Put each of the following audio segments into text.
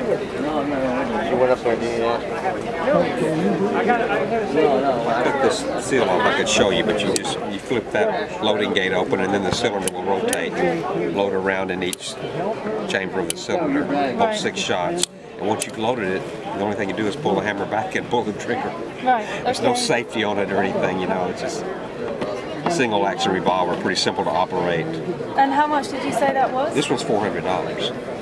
She went up there and did that. took this seal off, I could show you, but you just you flip that loading gate open and then the cylinder will rotate, load around in each chamber of the cylinder, pump six shots. And once you've loaded it, the only thing you do is pull the hammer back and pull the trigger. Right. There's no safety on it or anything, you know, it's just a single action revolver, pretty simple to operate. And how much did you say that was? This one's $400.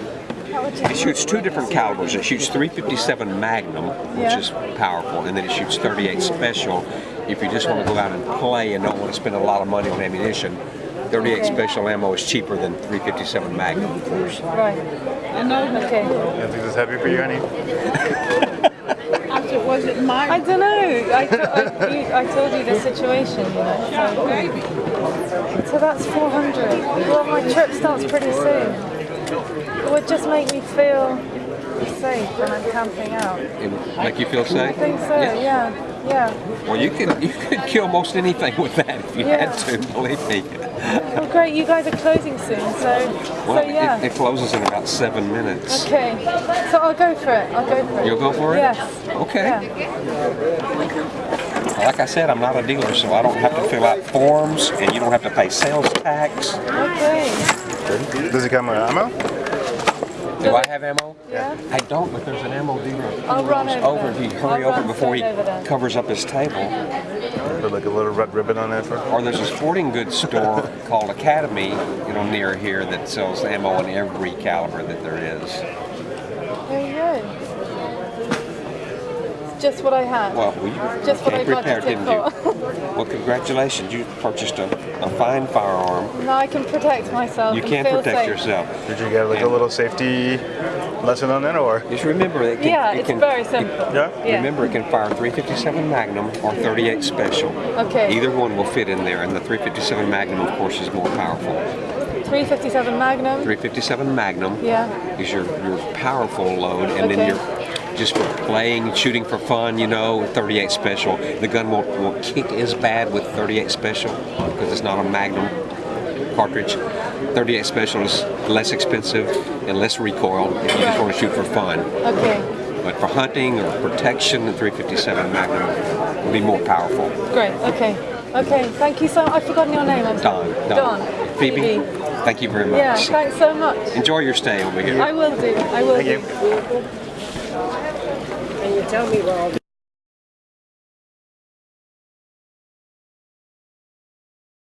How would you- It shoots two different calibers. It shoots 357 Magnum, which Yeah. is powerful, and then it shoots 38 Special. If you just want to go out and play and don't want to spend a lot of money on ammunition, 38 Okay. Special ammo is cheaper than 357 Magnum, of course. Right. Okay. I think this heavy for you, honey. Was it mine? I don't know. I, I, you, I told you the situation, you know. So, so that's 400. Well, my trip starts pretty soon. It would just make me feel safe when I'm camping out. It would make you feel safe? I think so. Yeah. Yeah. Well, you could you could kill most anything with that if you Yeah. had to. Believe me. Well, great. You guys are closing soon, so Well, so yeah. it, it closes in about seven minutes. Okay. So I'll go for it. I'll go for it. You'll go for it? Yes. Okay. Yeah. Like I said, I'm not a dealer, so I don't have to fill out forms, and you don't have to pay sales tax. Okay. Does it come with ammo? Do I have ammo? Yeah. I don't, but there's an ammo dealer. I'll run It's over over. there. If you hurry I'll over before he over covers up his table. Put like a little red ribbon on it for. Or there's a sporting goods store called Academy, you know, near here that sells ammo in every caliber that there is. Very you go. It's just what I had. Well, we just what I came prepared, didn't you? Well, congratulations. You purchased a, a fine firearm. now I can protect myself. You can feel protect safe. yourself. Did you get like a little safety lesson on that, or? Just remember it can, Yeah, it it's can, very simple. Yeah? Yeah. Remember, it can fire 357 Magnum or 38 Special. Okay. Either one will fit in there, and the 357 Magnum, of course, is more powerful. 357 Magnum. 357 Magnum Yeah. is your, your powerful load, and Okay. then your just for playing, shooting for fun, you know, 38 Special. The gun won't, won't kick as bad with 38 Special because it's not a Magnum cartridge. 38 Special is less expensive and less recoil if you just want to shoot for fun. Okay. But for hunting or protection, the 357 Magnum will be more powerful. Great. Okay. Okay. Thank you so. I've forgotten your name. I'm Don. sorry. Don. Don. Phoebe, thank you very much. Yeah. Thanks so much. Enjoy your stay over here. I will do. I will Thank do. you. And you tell me where all